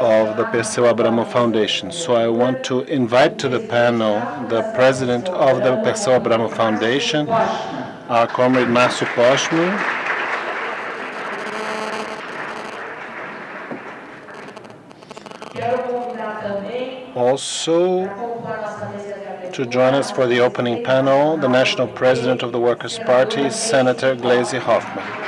of the Perseu Abramo Foundation. So I want to invite to the panel the president of the Perseu Abramo Foundation, our comrade Márcio Pochmann. Also, to join us for the opening panel, the National President of the Workers' Party, Senator Gleisi Hoffmann.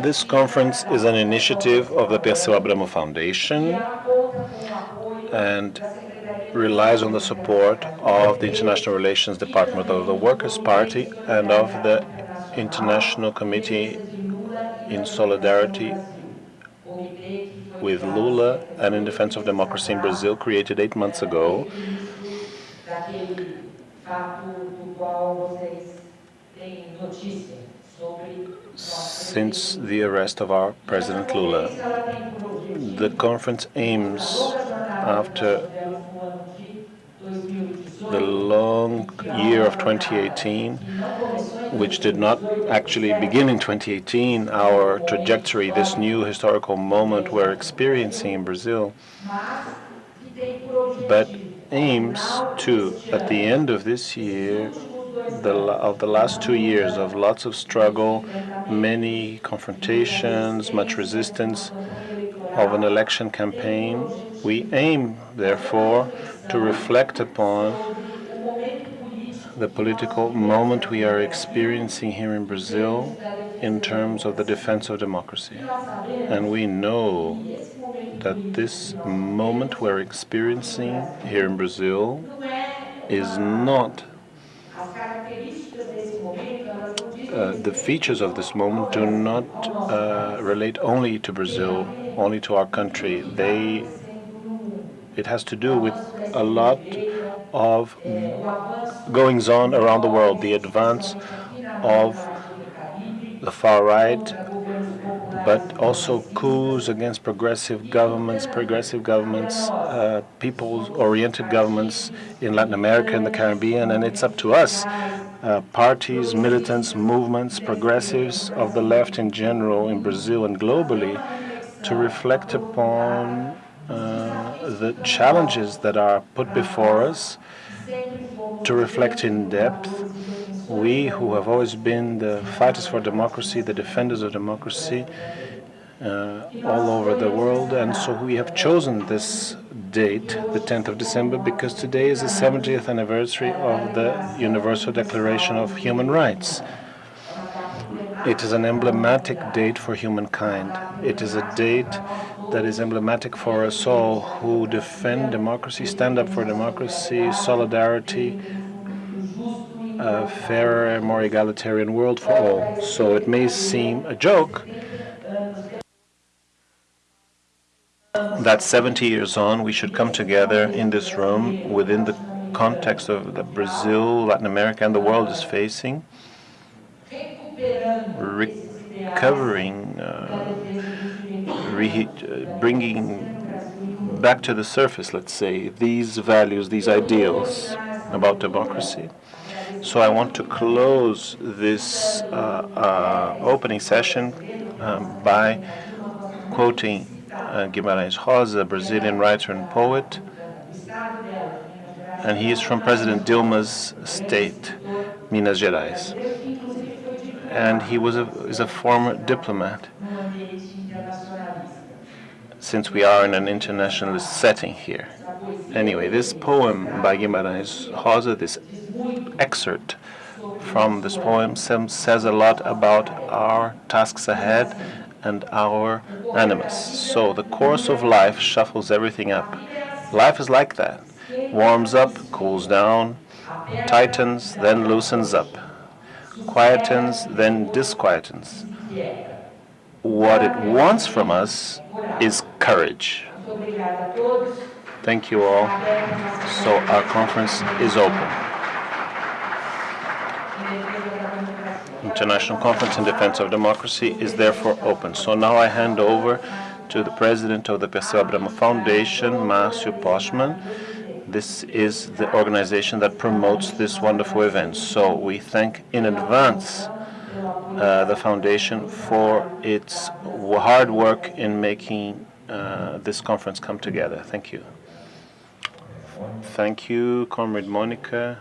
This conference is an initiative of the Perseu Abramo Foundation and relies on the support of the International Relations Department of the Workers' Party and of the International Committee in Solidarity with Lula and in Defense of Democracy in Brazil, created eight months ago. Since the arrest of our President Lula, the conference aims, after the long year of 2018, which did not actually begin in 2018, our trajectory, this new historical moment we're experiencing in Brazil, but aims to, at the end of this year, the, of the last two years of lots of struggle, many confrontations, much resistance of an election campaign, we aim, therefore, to reflect upon the political moment we are experiencing here in Brazil in terms of the defense of democracy. And we know that this moment we're experiencing here in Brazil is not uh, the features of this moment do not uh, relate only to Brazil, only to our country. They, it has to do with a lot of goings on around the world, the advance of the far right, but also coups against progressive governments, progressive governments, uh, people-oriented governments in Latin America and the Caribbean, and it's up to us, uh, parties, militants, movements, progressives of the left in general in Brazil and globally, to reflect upon uh, the challenges that are put before us, to reflect in depth. We who have always been the fighters for democracy, the defenders of democracy, uh, all over the world. And so we have chosen this date, the 10th of December, because today is the 70th anniversary of the Universal Declaration of Human Rights. It is an emblematic date for humankind. It is a date that is emblematic for us all who defend democracy, stand up for democracy, solidarity, a fairer, more egalitarian world for all. So it may seem a joke that 70 years on we should come together in this room within the context of that Brazil, Latin America, and the world is facing, recovering uh, uh, bringing back to the surface, let's say, these values, these ideals about democracy. So I want to close this uh, uh, opening session um, by quoting uh, Guimarães Rosa, a Brazilian writer and poet, and he is from President Dilma's state, Minas Gerais. And he was a, is a former diplomat since we are in an internationalist setting here. Anyway, this poem by Guimarães Rosa, this excerpt from this poem says a lot about our tasks ahead and our animus. So the course of life shuffles everything up. Life is like that. Warms up, cools down, tightens, then loosens up, quietens, then disquietens. What it wants from us is courage. Thank you all. So our conference is open. International Conference in Defense of Democracy is therefore open. So now I hand over to the president of the Perseu Abramo Foundation, Marcio Pochmann. This is the organization that promotes this wonderful event. So we thank in advance uh, the foundation for its hard work in making uh, this conference come together. Thank you. Thank you, Comrade Monica.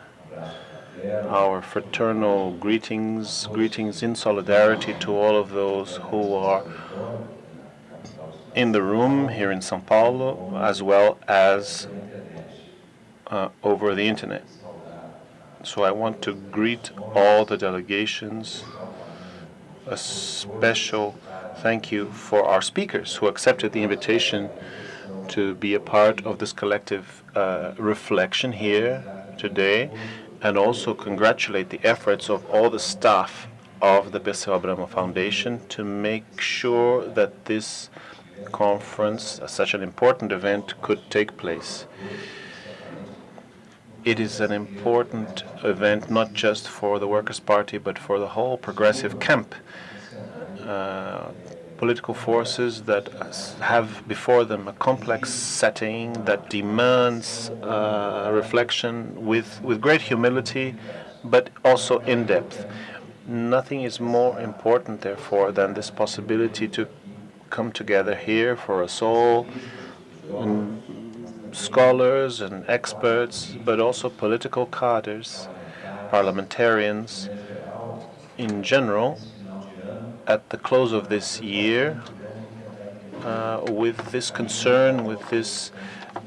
Our fraternal greetings, greetings in solidarity to all of those who are in the room here in Sao Paulo, as well as uh, over the internet. So I want to greet all the delegations. A special thank you for our speakers who accepted the invitation to be a part of this collective uh, reflection here today and also congratulate the efforts of all the staff of the Perseu Abramo Foundation to make sure that this conference, uh, such an important event, could take place. It is an important event not just for the Workers' Party but for the whole progressive camp. Uh, political forces that have before them a complex setting that demands uh, reflection with, with great humility, but also in depth. Nothing is more important, therefore, than this possibility to come together here for us all, and scholars and experts, but also political cadres, parliamentarians in general, at the close of this year uh, with this concern, with this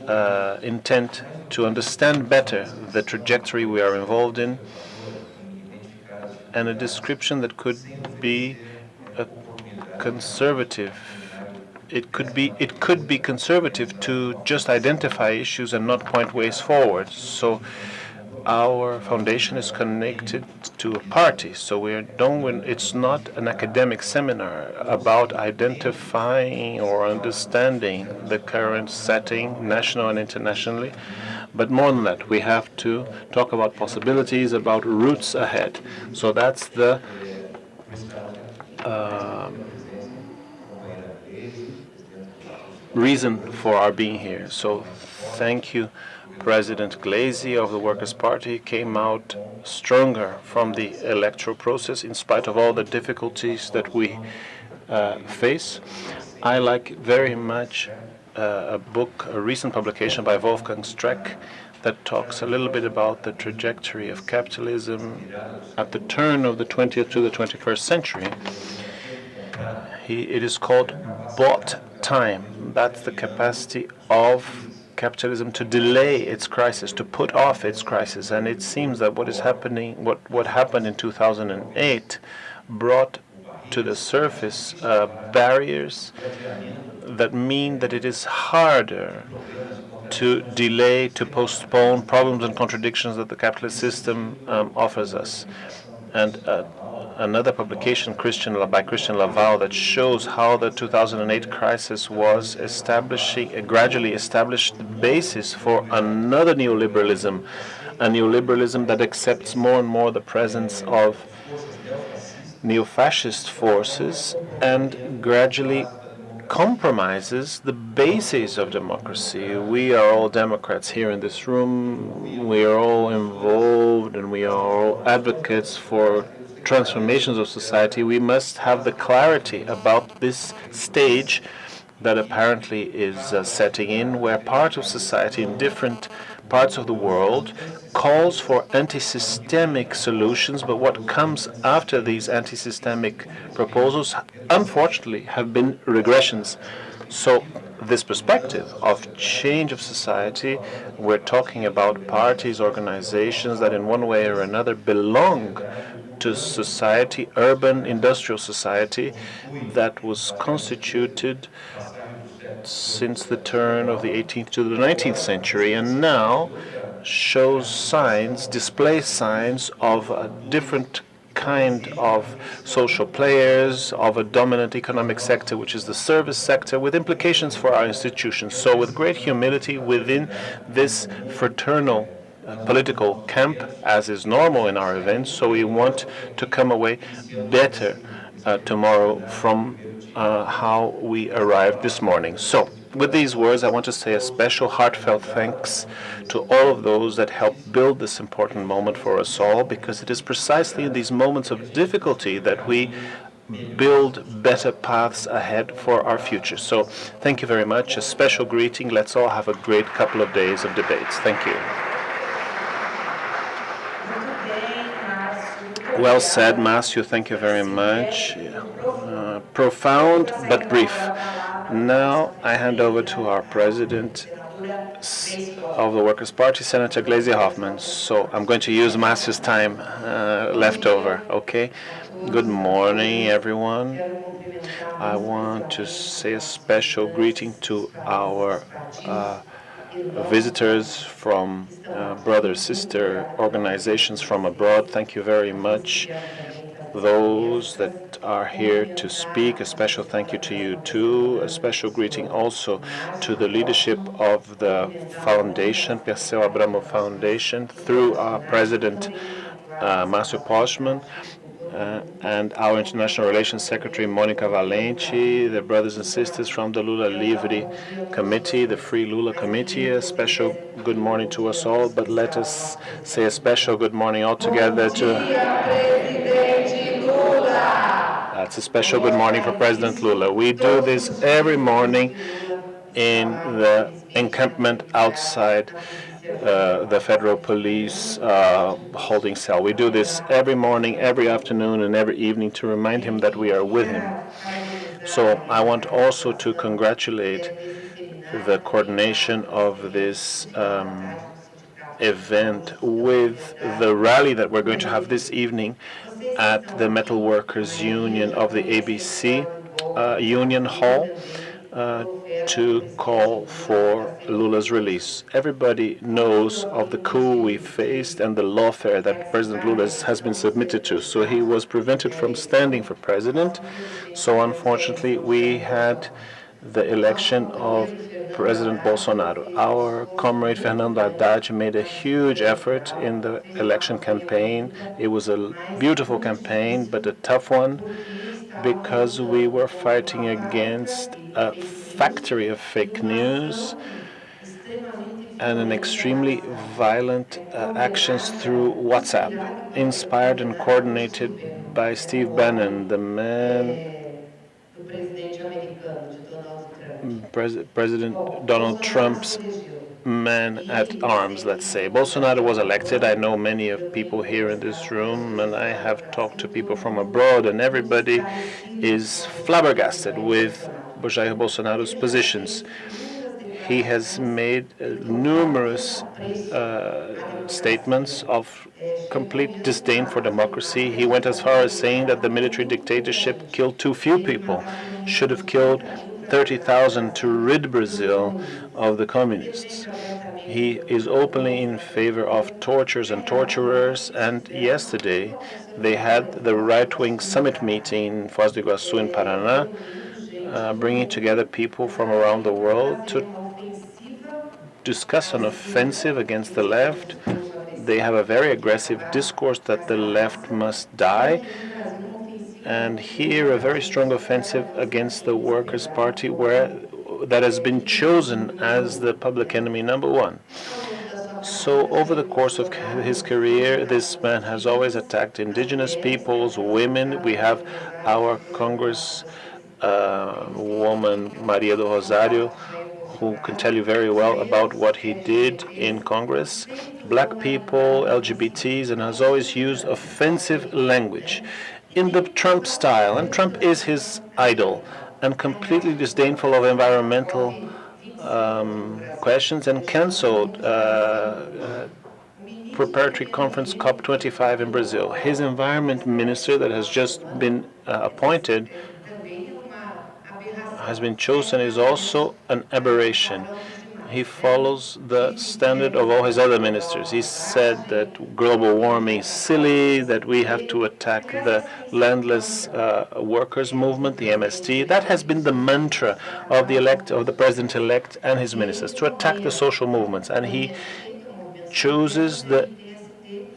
uh, intent to understand better the trajectory we are involved in, and a description that could be conservative. It could be it could be conservative to just identify issues and not point ways forward. So our foundation is connected to a party, so we're don't. It's not an academic seminar about identifying or understanding the current setting, national and internationally, but more than that, we have to talk about possibilities, about routes ahead. So that's the uh, reason for our being here. So thank you President Gleisi of the Workers' Party came out stronger from the electoral process in spite of all the difficulties that we uh, face. I like very much uh, a book, a recent publication by Wolfgang Streeck that talks a little bit about the trajectory of capitalism at the turn of the 20th to the 21st century. He, it is called bought time. That's the capacity of capitalism to delay its crisis, to put off its crisis. And it seems that what is happening, what, what happened in 2008, brought to the surface uh, barriers that mean that it is harder to delay, to postpone problems and contradictions that the capitalist system um, offers us. And uh, another publication Christian, by Christian Laval that shows how the 2008 crisis was establishing, uh, gradually established the basis for another neoliberalism, a neoliberalism that accepts more and more the presence of neo-fascist forces and gradually compromises the basis of democracy. We are all Democrats here in this room. We are all involved and we are all advocates for transformations of society, we must have the clarity about this stage that apparently is uh, setting in, where part of society in different parts of the world calls for anti-systemic solutions, but what comes after these anti-systemic proposals, unfortunately, have been regressions. So this perspective of change of society, we're talking about parties, organizations that in one way or another belong to society, urban industrial society that was constituted since the turn of the 18th to the 19th century and now shows signs, displays signs of a different kind of social players, of a dominant economic sector, which is the service sector, with implications for our institutions. So with great humility within this fraternal political camp, as is normal in our events, so we want to come away better uh, tomorrow from uh, how we arrived this morning. So, with these words, I want to say a special heartfelt thanks to all of those that helped build this important moment for us all, because it is precisely in these moments of difficulty that we build better paths ahead for our future. So thank you very much. A special greeting. Let's all have a great couple of days of debates. Thank you. Well said, Márcio. Thank you very much. Uh, profound but brief. Now I hand over to our president of the Workers' Party, Senator Gleisi Hoffmann. So I'm going to use Márcio's time uh, left over, okay? Good morning, everyone. I want to say a special greeting to our uh, visitors from uh, brother, sister organizations from abroad. Thank you very much those that are here to speak. A special thank you to you too. A special greeting also to the leadership of the foundation, Perseu Abramo Foundation, through our president, uh, Márcio Pochmann, uh, and our International Relations Secretary, Monica Valente, the brothers and sisters from the Lula Livre Committee, the Free Lula Committee. A special good morning to us all, but let us say a special good morning all together to that's a special good morning for President Lula. We do this every morning in the encampment outside uh, the federal police uh, holding cell. We do this every morning, every afternoon, and every evening to remind him that we are with him. So I want also to congratulate the coordination of this um, event with the rally that we're going to have this evening at the Metal Workers Union of the ABC uh, Union Hall uh, to call for Lula's release. Everybody knows of the coup we faced and the lawfare that President Lula has been submitted to. So he was prevented from standing for president. So unfortunately, we had the election of President Bolsonaro. Our comrade Fernando Haddad made a huge effort in the election campaign. It was a beautiful campaign, but a tough one because we were fighting against a factory of fake news and an extremely violent uh, actions through WhatsApp, inspired and coordinated by Steve Bannon, the man Pres President Donald Trump's man at arms, let's say. Bolsonaro was elected. I know many of people here in this room, and I have talked to people from abroad, and everybody is flabbergasted with Jair Bolsonaro's positions. He has made uh, numerous uh, statements of complete disdain for democracy. He went as far as saying that the military dictatorship killed too few people, should have killed 30,000 to rid Brazil of the communists. He is openly in favor of tortures and torturers, and yesterday they had the right-wing summit meeting in Foz do Iguaçu in Paraná, uh, bringing together people from around the world to discuss an offensive against the left. They have a very aggressive discourse that the left must die, and here a very strong offensive against the Workers' Party where that has been chosen as the public enemy number one. So over the course of his career, this man has always attacked indigenous peoples, women. We have our Congress uh, woman, Maria do Rosario, who can tell you very well about what he did in Congress, black people, LGBTs, and has always used offensive language in the Trump style, and Trump is his idol, and completely disdainful of environmental um, questions and canceled uh, uh, preparatory conference COP25 in Brazil. His environment minister that has just been uh, appointed has been chosen is also an aberration he follows the standard of all his other ministers. He said that global warming is silly, that we have to attack the landless uh, workers movement, the MST. That has been the mantra of the elect of the president-elect and his ministers to attack the social movements, and he chooses the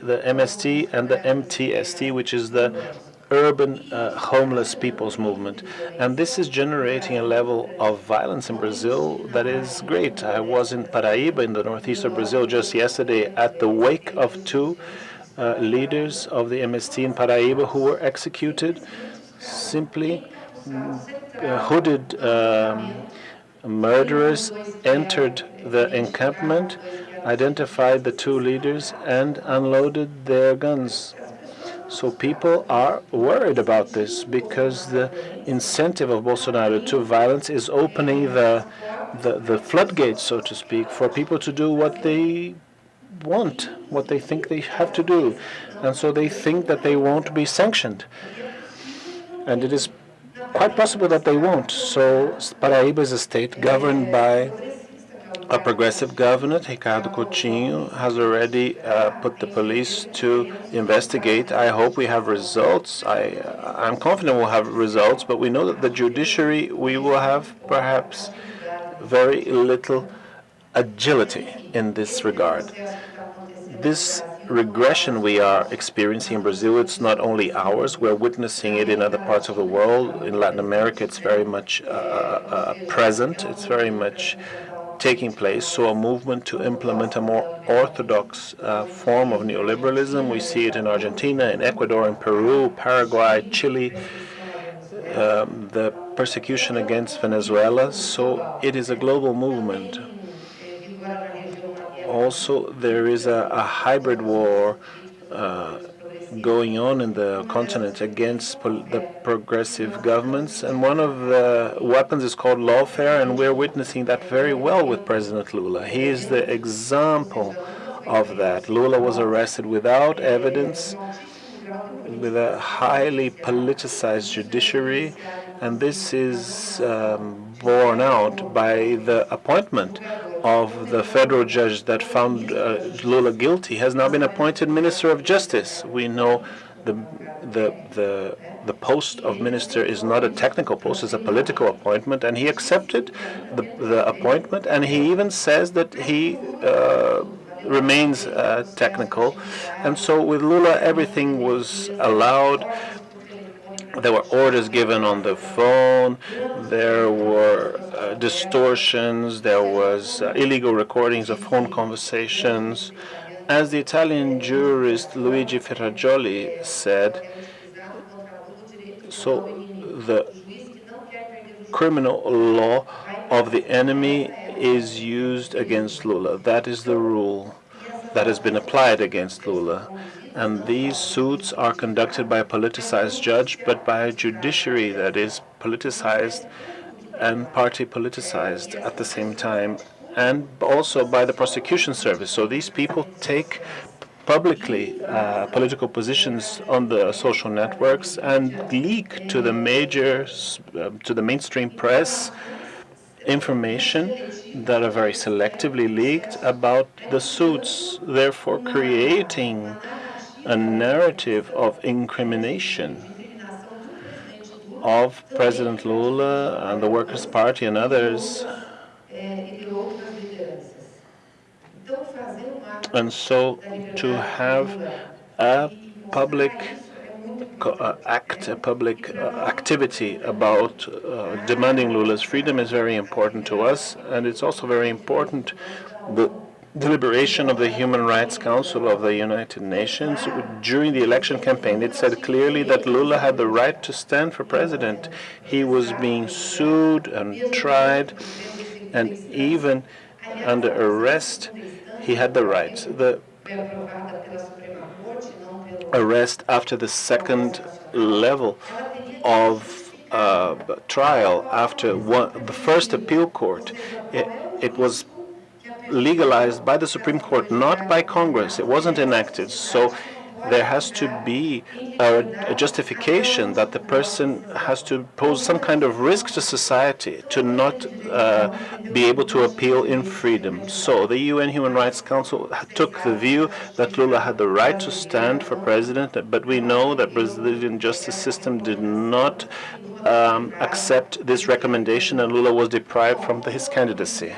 the MST and the MTST, which is the urban uh, homeless people's movement. And this is generating a level of violence in Brazil that is great. I was in Paraíba, in the northeast of Brazil, just yesterday at the wake of two uh, leaders of the MST in Paraíba who were executed simply uh, hooded um, murderers entered the encampment, identified the two leaders, and unloaded their guns. So people are worried about this because the incentive of Bolsonaro to violence is opening the, the, the floodgates, so to speak, for people to do what they want, what they think they have to do. And so they think that they won't be sanctioned. And it is quite possible that they won't. So Paraíba is a state governed by a progressive governor, Ricardo Coutinho, has already uh, put the police to investigate. I hope we have results. I, uh, I'm confident we'll have results, but we know that the judiciary, we will have perhaps very little agility in this regard. This regression we are experiencing in Brazil, it's not only ours. We're witnessing it in other parts of the world. In Latin America, it's very much uh, uh, present. It's very much taking place. So a movement to implement a more orthodox uh, form of neoliberalism. We see it in Argentina, in Ecuador, in Peru, Paraguay, Chile. Um, the persecution against Venezuela. So it is a global movement. Also, there is a, a hybrid war uh, going on in the continent against the progressive governments. And one of the weapons is called lawfare, and we're witnessing that very well with President Lula. He is the example of that. Lula was arrested without evidence, with a highly politicized judiciary, and this is um, borne out by the appointment of the federal judge that found uh, Lula guilty has now been appointed Minister of Justice. We know the the the the post of minister is not a technical post; it's a political appointment, and he accepted the the appointment, and he even says that he. Uh, remains uh, technical and so with Lula everything was allowed there were orders given on the phone. There were uh, distortions. There was uh, illegal recordings of phone conversations. As the Italian jurist Luigi Ferrajoli said, so the criminal law of the enemy is used against Lula. That is the rule that has been applied against Lula. And these suits are conducted by a politicized judge, but by a judiciary that is politicized and party politicized at the same time, and also by the prosecution service. So these people take publicly uh, political positions on the social networks and leak to the major, uh, to the mainstream press information that are very selectively leaked about the suits, therefore creating a narrative of incrimination of President Lula and the Workers' Party and others. And so to have a public uh, act, a public uh, activity about uh, demanding Lula's freedom is very important to us, and it's also very important deliberation of the Human Rights Council of the United Nations during the election campaign. It said clearly that Lula had the right to stand for president. He was being sued and tried, and even under arrest, he had the right. The arrest after the second level of uh, trial, after one, the first appeal court, it, it was legalized by the Supreme Court, not by Congress. It wasn't enacted. So there has to be a, a, justification that the person has to pose some kind of risk to society to not uh, be able to appeal in freedom. So the UN Human Rights Council took the view that Lula had the right to stand for president, but we know that Brazilian justice system did not um, accept this recommendation and Lula was deprived from his candidacy.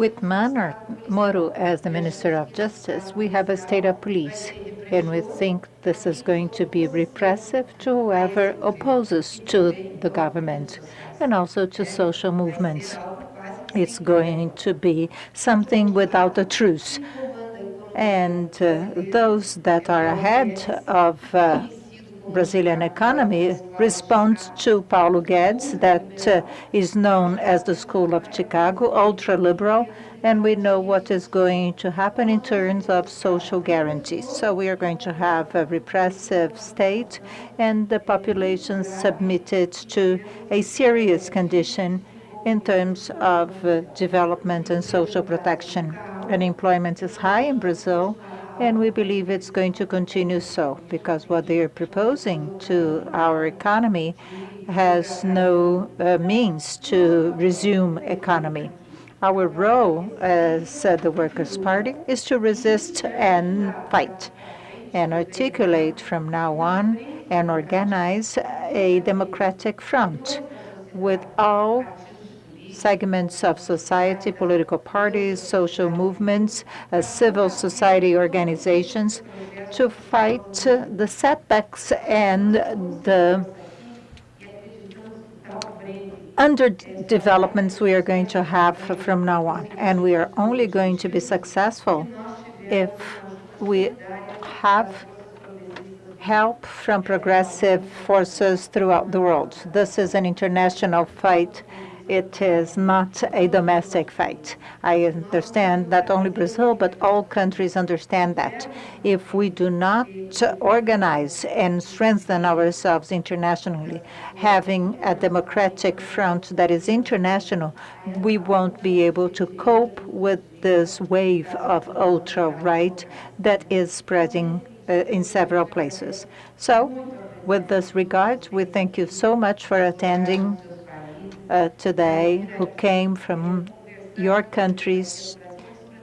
With Moro as the Minister of Justice, we have a state of police, and we think this is going to be repressive to whoever opposes to the government and also to social movements. It's going to be something without a truce. And uh, those that are ahead of uh, Brazilian economy responds to Paulo Guedes, that uh, is known as the School of Chicago, ultra-liberal, and we know what is going to happen in terms of social guarantees. So we are going to have a repressive state and the population submitted to a serious condition in terms of uh, development and social protection. Unemployment is high in Brazil, and we believe it's going to continue so because what they are proposing to our economy has no uh, means to resume economy. Our role as uh, the Workers' Party is to resist and fight and articulate from now on and organize a democratic front with all segments of society, political parties, social movements, uh, civil society organizations to fight the setbacks and the underdevelopments we are going to have from now on. And we are only going to be successful if we have help from progressive forces throughout the world. This is an international fight it is not a domestic fight. I understand not only Brazil, but all countries understand that. If we do not organize and strengthen ourselves internationally, having a democratic front that is international, we won't be able to cope with this wave of ultra-right that is spreading uh, in several places. So, with this regard, we thank you so much for attending uh, today who came from your countries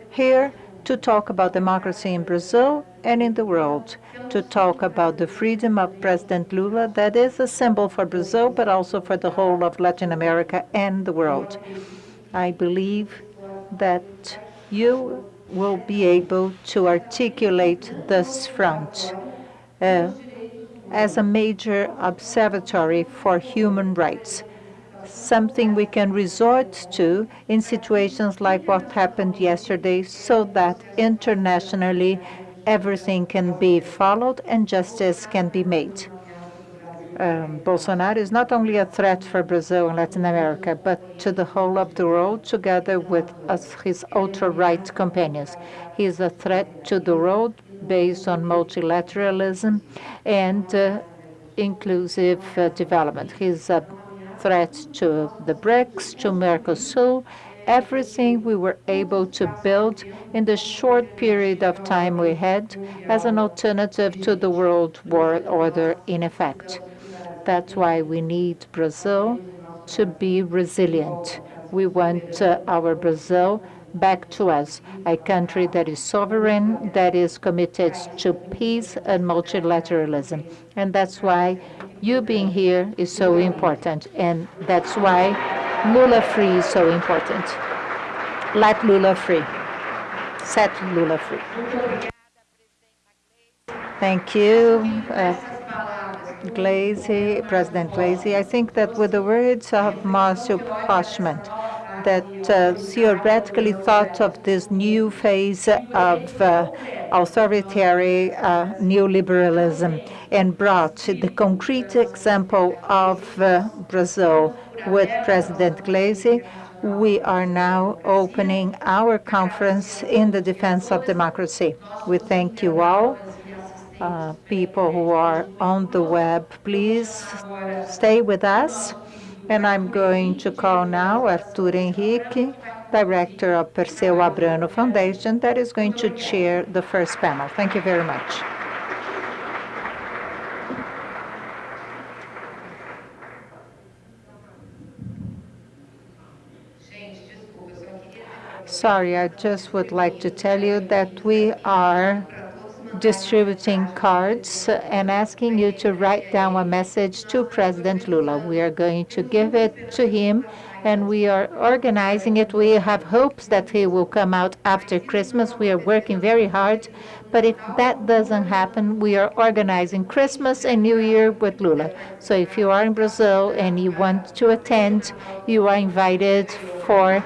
here to talk about democracy in Brazil and in the world, to talk about the freedom of President Lula that is a symbol for Brazil, but also for the whole of Latin America and the world. I believe that you will be able to articulate this front uh, as a major observatory for human rights something we can resort to in situations like what happened yesterday so that internationally everything can be followed and justice can be made. Um, Bolsonaro is not only a threat for Brazil and Latin America, but to the whole of the world, together with his ultra-right companions. He is a threat to the world based on multilateralism and uh, inclusive uh, development. He's a threats to the BRICS, to Mercosur, everything we were able to build in the short period of time we had as an alternative to the world war order in effect. That's why we need Brazil to be resilient. We want uh, our Brazil back to us, a country that is sovereign, that is committed to peace and multilateralism. And that's why you being here is so important, and that's why Lula free is so important. Let Lula free. Set Lula free. Thank you, uh, President Gleisi. I think that with the words of Marcio Pochmann, that uh, theoretically thought of this new phase of uh, authoritarian uh, neoliberalism and brought the concrete example of uh, Brazil with President Gleisi. We are now opening our conference in the defense of democracy. We thank you all. Uh, people who are on the web, please stay with us. And I'm going to call now Arthur Henrique, Director of Perseu Abramo Foundation, that is going to chair the first panel. Thank you very much. Sorry, I just would like to tell you that we are distributing cards and asking you to write down a message to President Lula. We are going to give it to him and we are organizing it. We have hopes that he will come out after Christmas. We are working very hard, but if that doesn't happen, we are organizing Christmas and New Year with Lula. So if you are in Brazil and you want to attend, you are invited for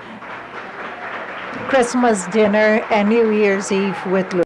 Christmas dinner and New Year's Eve with Lula.